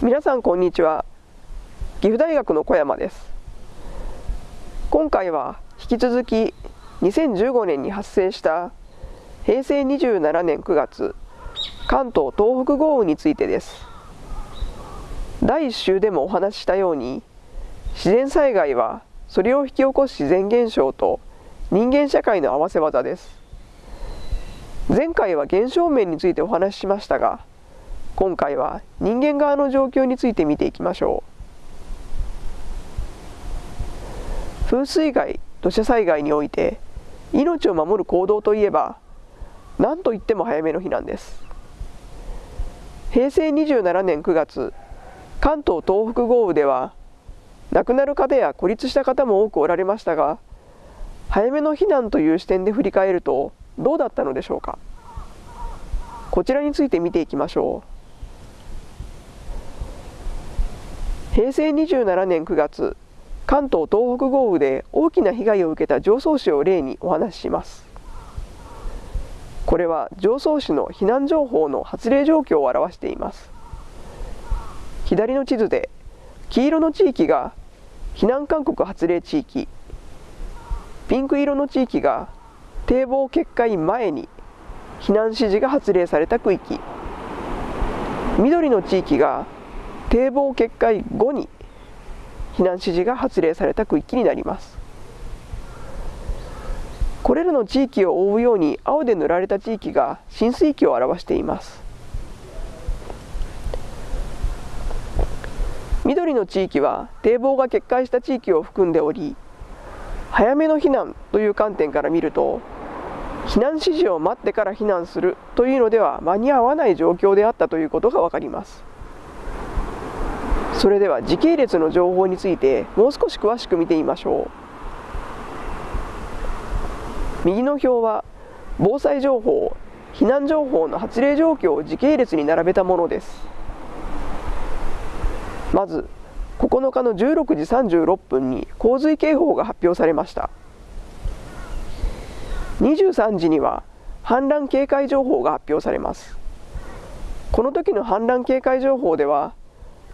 皆さんこんにちは。岐阜大学の小山です。今回は引き続き2015年に発生した平成27年9月関東東北豪雨についてです。第1週でもお話ししたように自然災害はそれを引き起こす自然現象と人間社会の合わせ技です。前回は現象面についてお話ししましたが今回は人間側の状況について見ていきましょう。風水害土砂災害において命を守る行動といえば何といっても早めの避難です。平成27年9月関東東北豪雨では亡くなる方や孤立した方も多くおられましたが早めの避難という視点で振り返るとどうだったのでしょうか。こちらについて見ていきましょう。平成27年9月関東東北豪雨で大きな被害を受けた常総市を例にお話しします。これは常総市の避難情報の発令状況を表しています。左の地図で黄色の地域が避難勧告発令地域ピンク色の地域が堤防決壊前に避難指示が発令された区域緑の地域が堤防決壊後に避難指示が発令された区域になります。これらの地域を覆うように青で塗られた地域が浸水域を表しています。緑の地域は堤防が決壊した地域を含んでおり早めの避難という観点から見ると避難指示を待ってから避難するというのでは間に合わない状況であったということが分かります。それでは時系列の情報についてもう少し詳しく見てみましょう。右の表は防災情報避難情報の発令状況を時系列に並べたものです。まず9日の16時36分に洪水警報が発表されました。23時には氾濫警戒情報が発表されます。この時の氾濫警戒情報では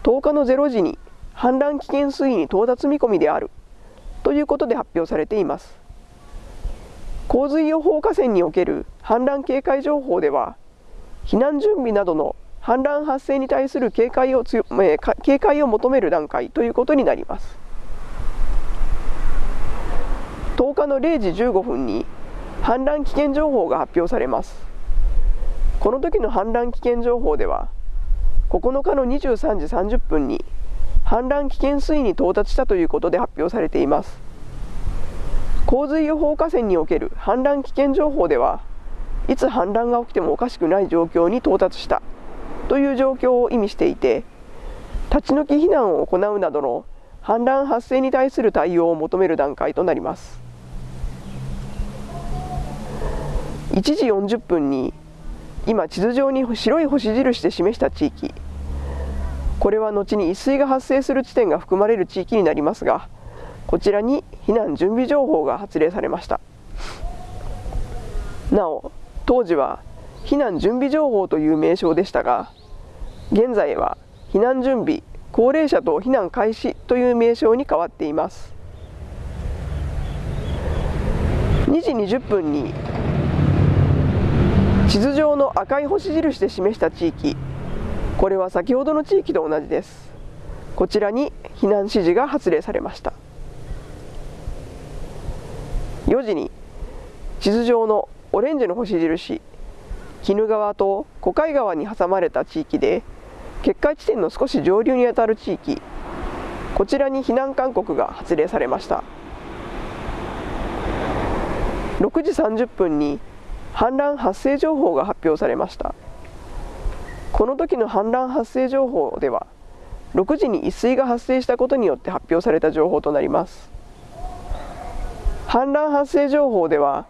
10日の0時に氾濫危険水位に到達見込みである。ということで発表されています。洪水予報河川における氾濫警戒情報では避難準備などの氾濫発生に対する警戒を強、えー、警戒を求める段階ということになります。10日の0時15分に氾濫危険情報が発表されます。この時の氾濫危険情報では9日の23時30分に氾濫危険水位に到達したということで発表されています。洪水予報河川における氾濫危険情報ではいつ氾濫が起きてもおかしくない状況に到達したという状況を意味していて立ち退き避難を行うなどの氾濫発生に対する対応を求める段階となります。1時40分に今地図上に白い星印で示した地域。これは後に一水が発生する地点が含まれる地域になりますがこちらに避難準備情報が発令されました。なお当時は避難準備情報という名称でしたが現在は避難準備高齢者と避難開始という名称に変わっています。2時20分に地図上の赤い星印で示した地域。これは先ほどの地域と同じです。こちらに避難指示が発令されました。4時に地図上のオレンジの星印鬼怒川と小海川に挟まれた地域で決壊地点の少し上流にあたる地域。こちらに避難勧告が発令されました。6時30分に氾濫発生情報が発表されました。この時の氾濫発生情報では6時に一水が発生したことによって発表された情報となります。氾濫発生情報では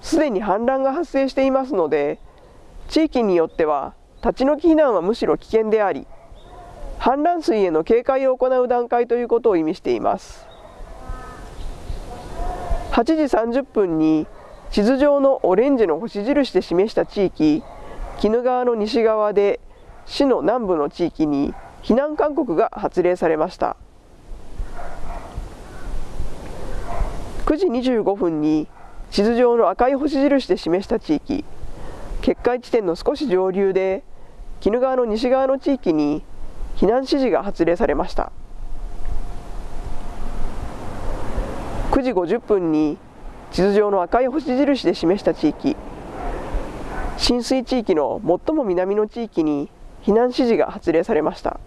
すでに氾濫が発生していますので地域によっては立ち退き避難はむしろ危険であり氾濫水への警戒を行う段階ということを意味しています。8時30分に地図上のオレンジの星印で示した地域鬼怒川の西側で市の南部の地域に避難勧告が発令されました。9時25分に地図上の赤い星印で示した地域決壊地点の少し上流で鬼怒川の西側の地域に避難指示が発令されました。9時50分に地図上の赤い星印で示した地域。浸水地域の最も南の地域に避難指示が発令されました。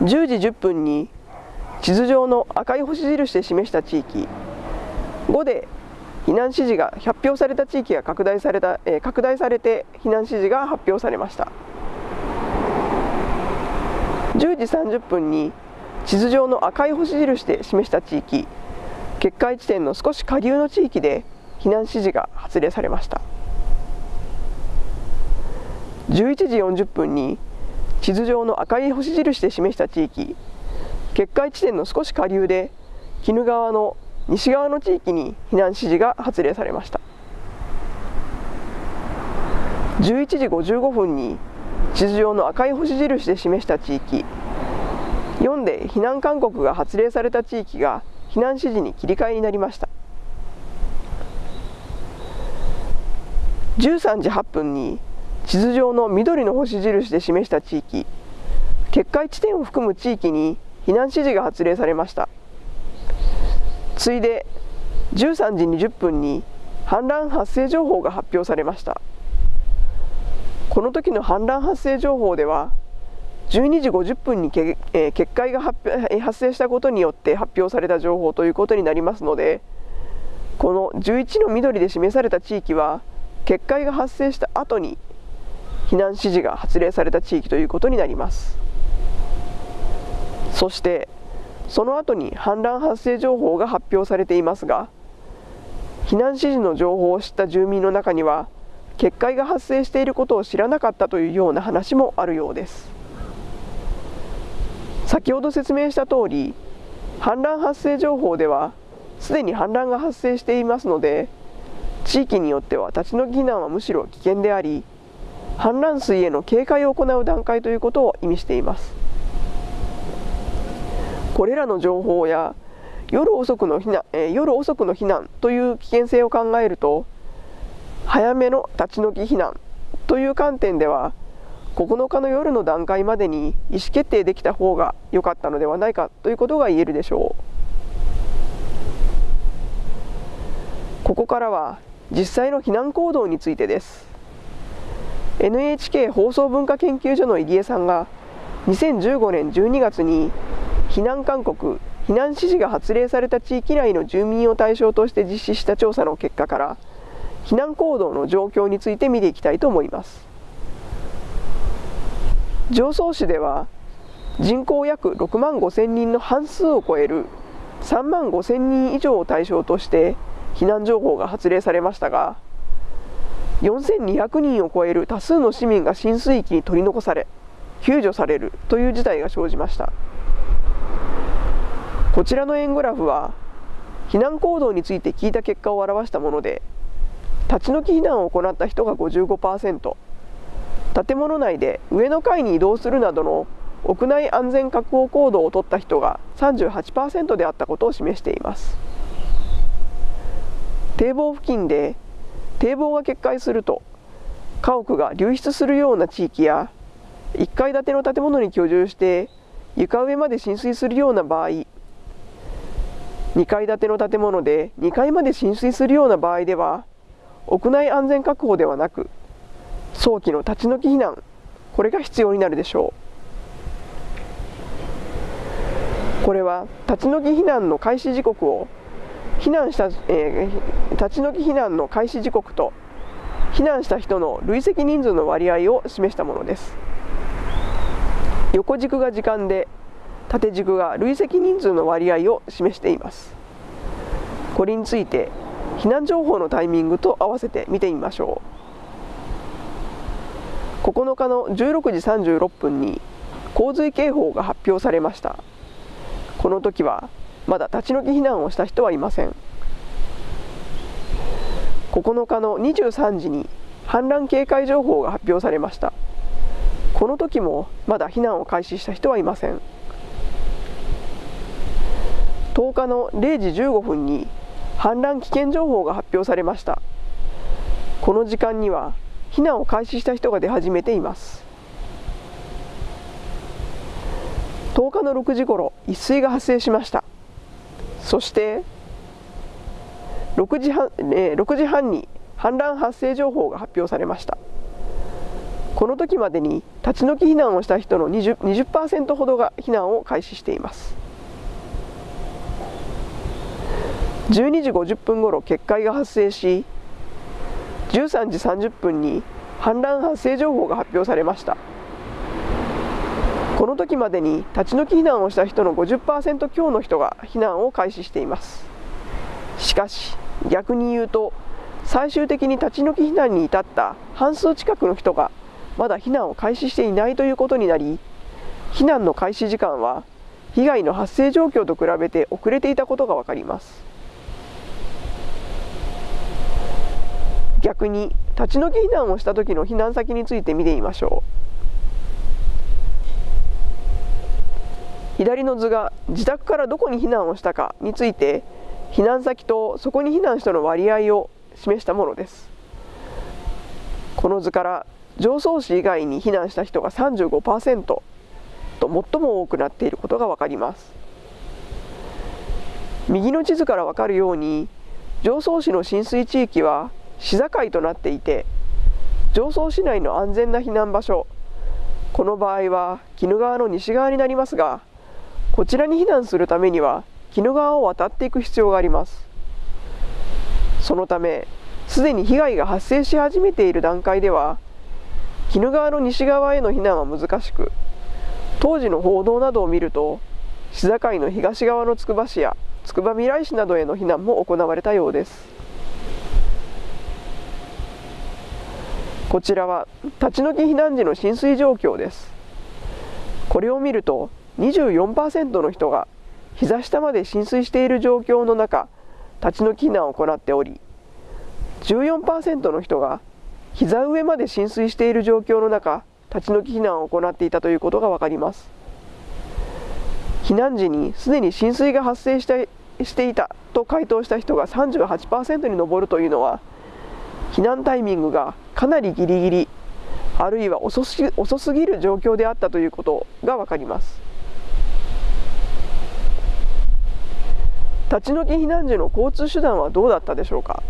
10時10分に地図上の赤い星印で示した地域。5で避難指示が発表された地域が拡大された、えー、拡大されて避難指示が発表されました。10時30分に地図上の赤い星印で示した地域。決壊地点の少し下流の地域で避難指示が発令されました。11時40分に地図上の赤い星印で示した地域決壊地点の少し下流で鬼怒川の西側の地域に避難指示が発令されました。11時55分に地図上の赤い星印で示した地域4で避難勧告が発令された地域が避難指示に切り替えになりました。13時8分に地図上の緑の星印で示した地域決壊地点を含む地域に避難指示が発令されました。次いで13時20分に氾濫発生情報が発表されました。この時の氾濫発生情報では12時50分にけ、えー、決壊が発発生したことによって発表された情報ということになりますのでこの11の緑で示された地域は決壊が発生した後に避難指示が発令された地域ということになります。そしてその後に氾濫発生情報が発表されていますが避難指示の情報を知った住民の中には決壊が発生していることを知らなかったというような話もあるようです。先ほど説明した通り氾濫発生情報ではすでに氾濫が発生していますので地域によっては立ち退き避難はむしろ危険であり氾濫水への警戒を行う段階ということを意味しています。これらの情報や夜遅くの避難、えー、夜遅くの避難という危険性を考えると早めの立ち退き避難という観点では9日の夜の段階までに意思決定できた方が良かったのではないかということが言えるでしょう。ここからは実際の避難行動についてです。NHK 放送文化研究所の入江さんが2015年12月に避難勧告避難指示が発令された地域内の住民を対象として実施した調査の結果から避難行動の状況について見ていきたいと思います。常総市では人口約6万5千人の半数を超える3万5千人以上を対象として避難情報が発令されましたが4200人を超える多数の市民が浸水域に取り残され救助されるという事態が生じました。こちらの円グラフは避難行動について聞いた結果を表したもので立ち退き避難を行った人が55%建物内で上の階に移動するなどの屋内安全確保行動を取った人が38%であったことを示しています。堤防付近で堤防が決壊すると家屋が流出するような地域や1階建ての建物に居住して床上まで浸水するような場合2階建ての建物で2階まで浸水するような場合では屋内安全確保ではなく早期の立ち退き避難これが必要になるでしょう。これは立ち退き避難の開始時刻を避難した、えー、立ち退き避難の開始時刻と避難した人の累積人数の割合を示したものです。横軸が時間で縦軸が累積人数の割合を示しています。これについて避難情報のタイミングと合わせて見てみましょう。9日の16時36分に洪水警報が発表されました。この時はまだ立ち退き避難をした人はいません。9日の23時に氾濫警戒情報が発表されました。この時もまだ避難を開始した人はいません。10日の0時15分に氾濫危険情報が発表されました。この時間には避難を開始した人が出始めています。10日の6時ごろ一水が発生しました。そして6時半,、えー、6時半に氾濫発生情報が発表されました。この時までに立ち退き避難をした人の 20%, 20ほどが避難を開始しています。12時50分ごろ決壊が発生し13時30分に氾濫発生情報が発表されました。この時までに立ち退き避難をした人の50%強の人が避難を開始しています。しかし逆に言うと最終的に立ち退き避難に至った半数近くの人がまだ避難を開始していないということになり避難の開始時間は被害の発生状況と比べて遅れていたことが分かります。逆に立ち退き避難をした時の避難先について見てみましょう。左の図が自宅からどこに避難をしたかについて避難先とそこに避難したの割合を示したものです。この図から常総市以外に避難した人が35%と最も多くなっていることが分かります。右の地図から分かるように常総市の浸水地域は市境となっていて常総市内の安全な避難場所。この場合は鬼怒川の西側になりますがこちらに避難するためには鬼怒川を渡っていく必要があります。そのためすでに被害が発生し始めている段階では鬼怒川の西側への避難は難しく当時の報道などを見ると市境の東側のつくば市やつくばみらい市などへの避難も行われたようです。こちらは立ち退き避難時の浸水状況です。これを見ると24%の人が膝下まで浸水している状況の中立ち退き避難を行っており14%の人が膝上まで浸水している状況の中立ち退き避難を行っていたということが分かります。避難時にすでに浸水が発生してしていたと回答した人が38%に上るというのは避難タイミングがかなりギリギリあるいは遅す遅すぎる状況であったということが分かります。立ち退き避難時の交通手段はどうだったでしょうか？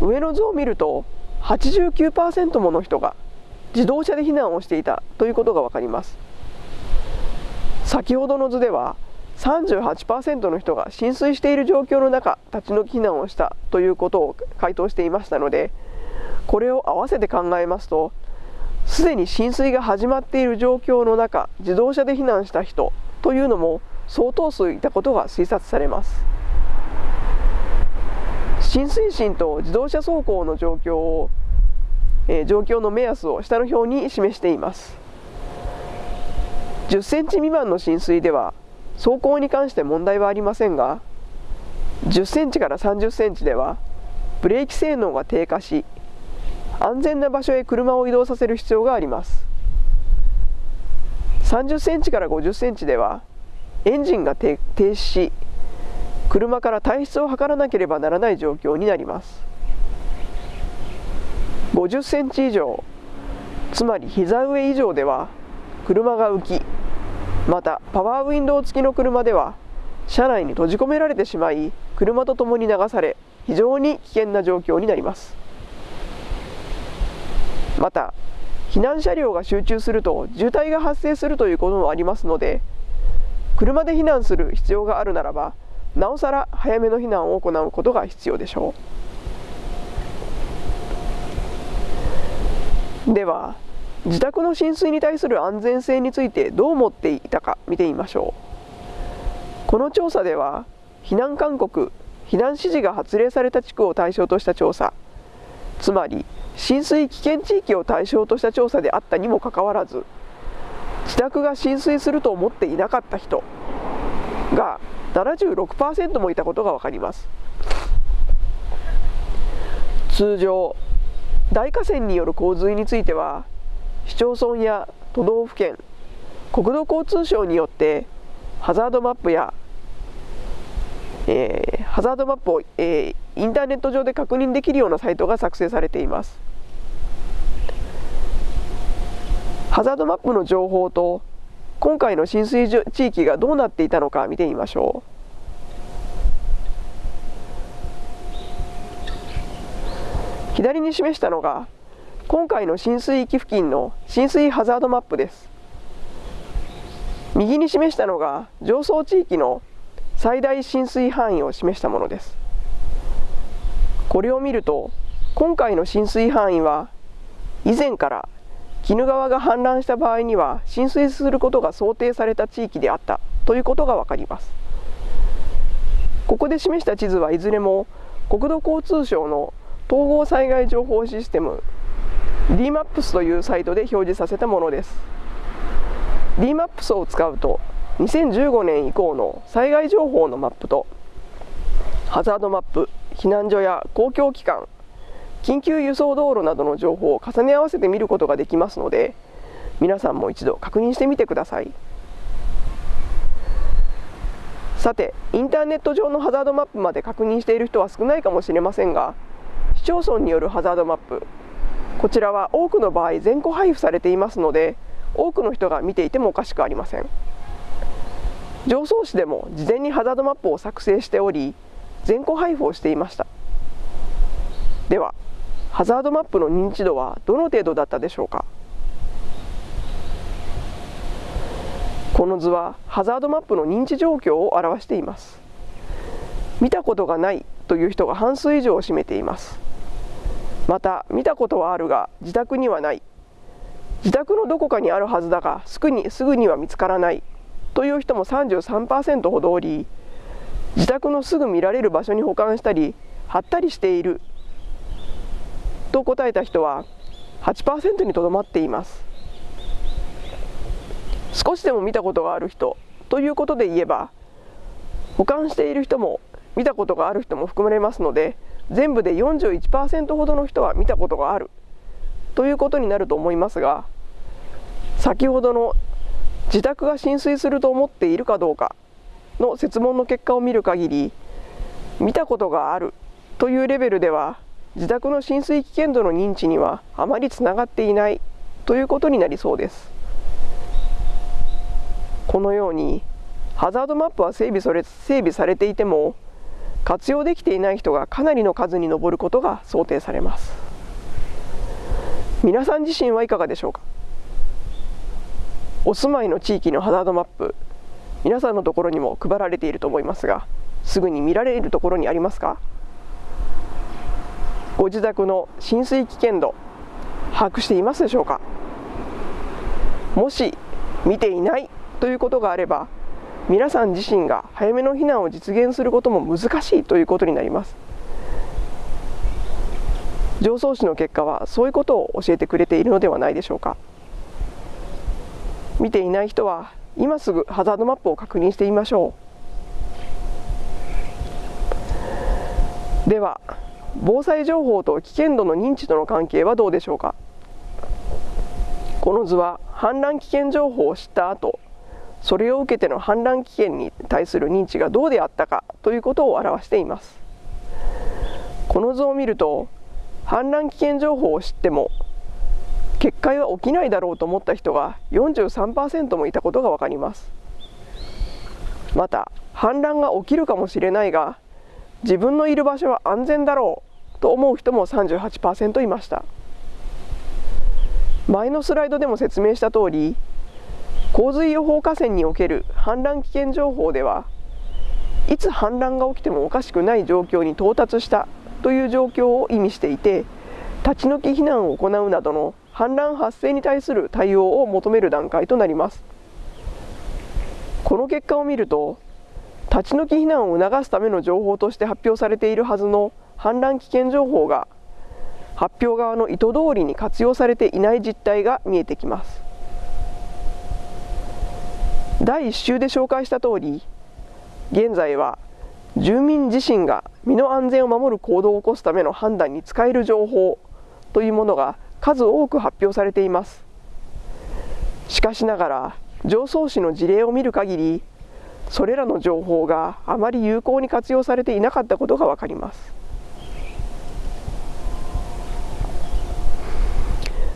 上の図を見ると89%もの人が自動車で避難をしていたということが分かります。先ほどの図では38%の人が浸水している状況の中立ち退き避難をしたということを回答していましたのでこれを合わせて考えますとすでに浸水が始まっている状況の中自動車で避難した人というのも相当数いたことが推察されます。浸水深と自動車走行の状況を、えー、状況の目安を下の表に示しています。10センチ未満の浸水では走行に関して問題はありませんが10センチから30センチではブレーキ性能が低下し安全な場所へ車を移動させる必要があります。30センチから50センチではエンジンが停止し車から退出を図らなければならない状況になります。50センチ以上つまり膝上以上では車が浮きまたパワーウィンドウ付きの車では車内に閉じ込められてしまい車とともに流され非常に危険な状況になります。また避難車両が集中すると渋滞が発生するということもありますので車で避難する必要があるならばなおさら早めの避難を行うことが必要でしょう。では自宅の浸水に対する安全性についてどう思っていたか見てみましょう。この調査では避難勧告避難指示が発令された地区を対象とした調査つまり浸水危険地域を対象とした調査であったにもかかわらず自宅が浸水すると思っていなかった人が76%もいたことが分かります。通常大河川による洪水については市町村や都道府県国土交通省によってハザードマップや、えー、ハザードマップを、えー、インターネット上で確認できるようなサイトが作成されています。ハザードマップの情報と今回の浸水地域がどうなっていたのか見てみましょう。左に示したのが今回の浸水域付近の浸水ハザードマップです。右に示したのが上層地域の最大浸水範囲を示したものです。これを見ると今回の浸水範囲は以前から鬼怒川が氾濫した場合には浸水することが想定された地域であったということが分かります。ここで示した地図はいずれも国土交通省の統合災害情報システム DMAPS というサイトで表示させたものです。DMAPS を使うと2015年以降の災害情報のマップとハザードマップ避難所や公共機関緊急輸送道路などの情報を重ね合わせて見ることができますので皆さんも一度確認してみてください。さてインターネット上のハザードマップまで確認している人は少ないかもしれませんが市町村によるハザードマップこちらは多くの場合全個配布されていますので多くの人が見ていてもおかしくありません。常総市でも事前にハザードマップを作成しており全個配布をしていました。ではハザードマップの認知度はどの程度だったでしょうか。この図はハザードマップの認知状況を表しています。見たことがないという人が半数以上を占めています。また見たことはあるが自宅にはない。自宅のどこかにあるはずだがすぐにすぐには見つからない。という人も33%ほどおり自宅のすぐ見られる場所に保管したり貼ったりしている。と答えた人は8%にとどまっています。少しでも見たことがある人ということで言えば保管している人も見たことがある人も含まれますので全部で41%ほどの人は見たことがある。ということになると思いますが先ほどの自宅が浸水すると思っているかどうかの設問の結果を見る限り見たことがあるというレベルでは自宅の浸水危険度の認知にはあまりつながっていないということになりそうです。このようにハザードマップは整備それ整備されていても活用できていない人がかなりの数に上ることが想定されます。皆さん自身はいかがでしょうか？お住まいの地域のハザードマップ皆さんのところにも配られていると思いますがすぐに見られるところにありますか？ご自宅の浸水危険度把握していますでしょうか？もし見ていないということがあれば皆さん自身が早めの避難を実現することも難しいということになります。上層市の結果はそういうことを教えてくれているのではないでしょうか。見ていない人は今すぐハザードマップを確認してみましょう。では防災情報と危険度の認知との関係はどうでしょうか。この図は氾濫危険情報を知った後それを受けての氾濫危険に対する認知がどうであったかということを表しています。この図を見ると氾濫危険情報を知っても決壊は起きないだろうと思った人が43%もいたことが分かります。また氾濫が起きるかもしれないが自分のいる場所は安全だろうと思う人も38%いました。前のスライドでも説明した通り洪水予報河川における氾濫危険情報ではいつ氾濫が起きてもおかしくない状況に到達したという状況を意味していて立ち退き避難を行うなどの氾濫発生に対する対応を求める段階となります。この結果を見ると立ち退き避難を促すための情報として発表されているはずの氾濫危険情報が発表側の意図通りに活用されていない実態が見えてきます。第1週で紹介した通り現在は住民自身が身の安全を守る行動を起こすための判断に使える情報というものが数多く発表されています。しかしながら常総市の事例を見る限りそれらの情報があまり有効に活用されていなかったことが分かります。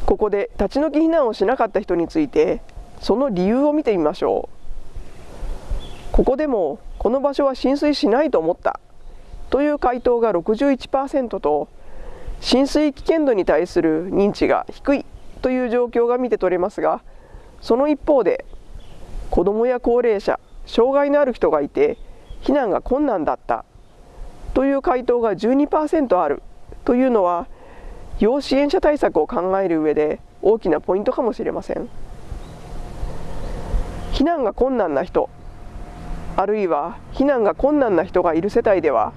ここで立ち退き避難をしなかった人についてその理由を見てみましょう。ここでもこの場所は浸水しないと思った。という回答が61%と浸水危険度に対する認知が低い。という状況が見て取れますがその一方で子どもや高齢者障害のある人がいて避難が困難だった。という回答が12%ある。というのは要支援者対策を考える上で大きなポイントかもしれません。避難が困難な人。あるいは避難が困難な人がいる世帯では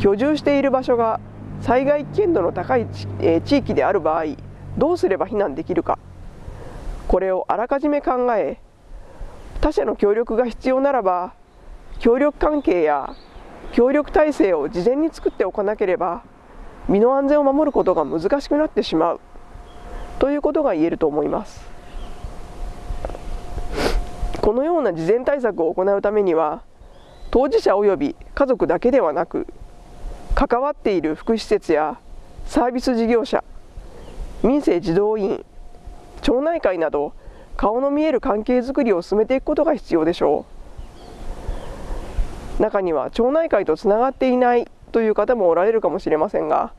居住している場所が災害危険度の高い地域である場合どうすれば避難できるか。これをあらかじめ考え他者の協力が必要ならば協力関係や協力体制を事前に作っておかなければ身の安全を守ることが難しくなってしまう。ということが言えると思います。このような事前対策を行うためには当事者及び家族だけではなく関わっている福祉施設やサービス事業者民生児童委員町内会など顔の見える関係づくりを進めていくことが必要でしょう。中には町内会とつながっていないという方もおられるかもしれませんが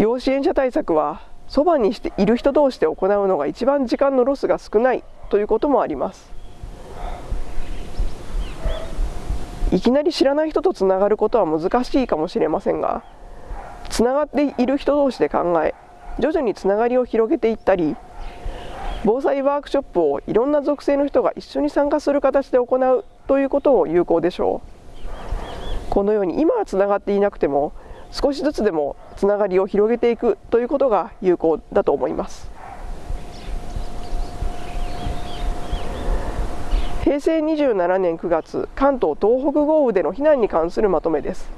要支援者対策はそばにしている人同士で行うのが一番時間のロスが少ないということもあります。いきなり知らない人とつながることは難しいかもしれませんがつながっている人同士で考え徐々につながりを広げていったり防災ワークショップをいろんな属性の人が一緒に参加する形で行うということも有効でしょう。このように今はつながっていなくても少しずつでもつながりを広げていくということが有効だと思います。平成27年9月関東東北豪雨での避難に関するまとめです。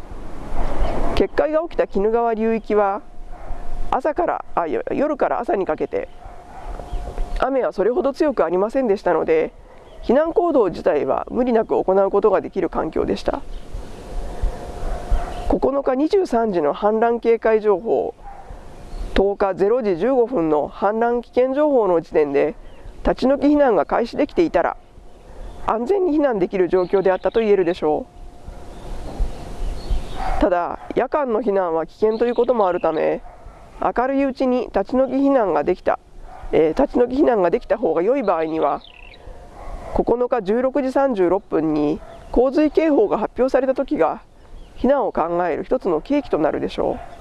決壊が起きた鬼怒川流域は朝からあ夜から朝にかけて雨はそれほど強くありませんでしたので避難行動自体は無理なく行うことができる環境でした。9日23時の氾濫警戒情報10日0時15分の氾濫危険情報の時点で立ち退き避難が開始できていたら安全に避難できる状況であったと言えるでしょう。ただ夜間の避難は危険ということもあるため明るいうちに立ち退き避難ができた。えー、立ち退き避難ができた方が良い場合には9日16時36分に洪水警報が発表された時が避難を考える一つの契機となるでしょう。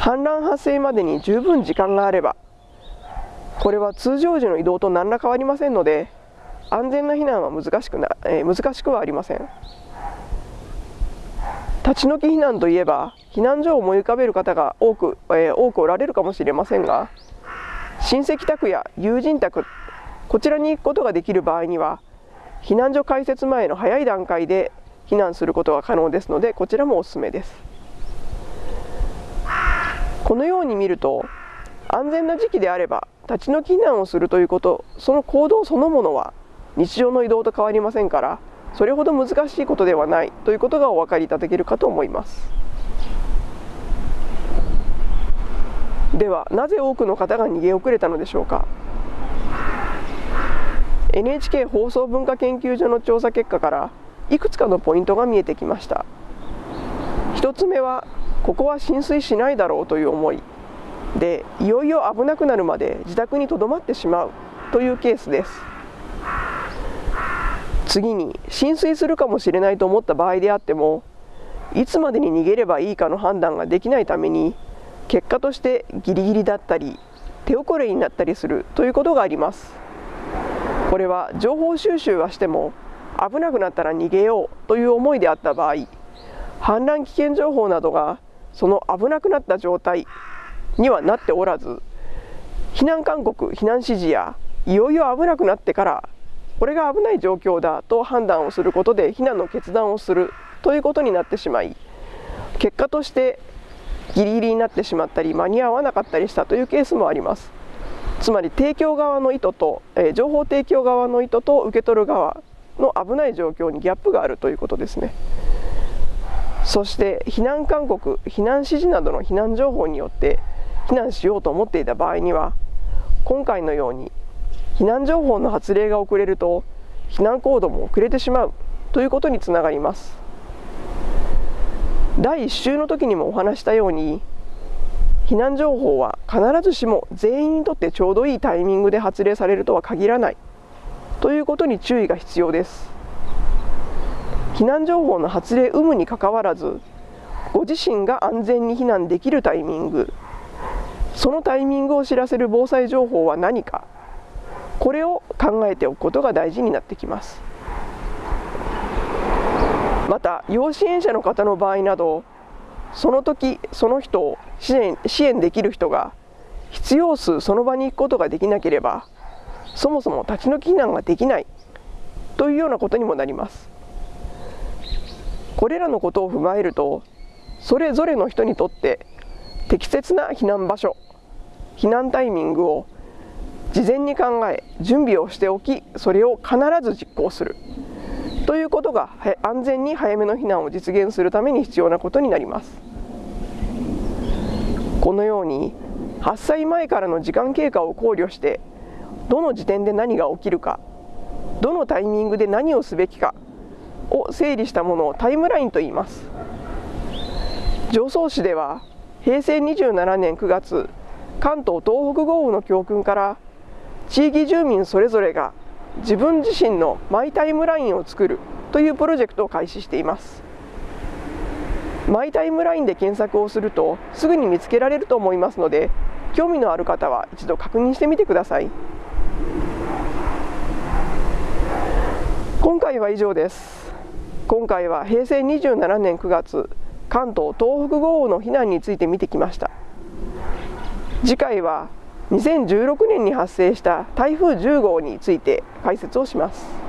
氾濫発生までに十分時間があればこれは通常時の移動と何ら変わりませんので安全な避難は難しくな、えー、難しくはありません。立ち退き避難といえば避難所を思い浮かべる方が多く,、えー、多くおられるかもしれませんが親戚宅や友人宅こちらに行くことができる場合には避難所開設前の早い段階で避難することが可能ですのでこちらもおすすめです。このように見ると安全な時期であれば立ち退き避難をするということその行動そのものは日常の移動と変わりませんからそれほど難しいことではないということがお分かりいただけるかと思います。ではなぜ多くの方が逃げ遅れたのでしょうか？NHK 放送文化研究所の調査結果からいくつかのポイントが見えてきました。1つ目はここは浸水しないだろうという思い。でいよいよ危なくなるまで自宅にとどまってしまうというケースです。次に浸水するかもしれないと思った場合であってもいつまでに逃げればいいかの判断ができないために結果としてギリギリだったり手遅れになったりするということがあります。これは情報収集はしても危なくなったら逃げようという思いであった場合氾濫危険情報などがその危なくなった状態にはなっておらず避難勧告避難指示やいよいよ危なくなってからこれが危ない状況だと判断をすることで避難の決断をするということになってしまい結果としてギリギリになってしまったり間に合わなかったりしたというケースもあります。つまり提供側の意図と、えー、情報提供側の意図と受け取る側の危ない状況にギャップがあるということですね。そして避難勧告避難指示などの避難情報によって避難しようと思っていた場合には今回のように避難情報の発令が遅れると避難行動も遅れてしまうということにつながります。第1週の時にもお話したように避難情報は必ずしも全員にとってちょうどいいタイミングで発令されるとは限らないということに注意が必要です。避難情報の発令有無にかかわらずご自身が安全に避難できるタイミングそのタイミングを知らせる防災情報は何かこれを考えておくことが大事になってきます。また要支援者の方の場合などその時その人を支援支援できる人が必要数その場に行くことができなければそもそも立ち退き避難ができないというようなことにもなります。これらのことを踏まえるとそれぞれの人にとって適切な避難場所避難タイミングを事前に考え準備をしておきそれを必ず実行する。ということが安全に早めの避難を実現するために必要なことになります。このように発災前からの時間経過を考慮してどの時点で何が起きるかどのタイミングで何をすべきかを整理したものをタイムラインと言います。常総市では平成27年9月関東東北豪雨の教訓から地域住民それぞれが自分自身のマイタイムラインを作るというプロジェクトを開始しています。マイタイムラインで検索をするとすぐに見つけられると思いますので興味のある方は一度確認してみてください。今回は以上です。今回は平成27年9月関東東北豪雨の避難について見てきました。次回は2016年に発生した台風10号について解説をします。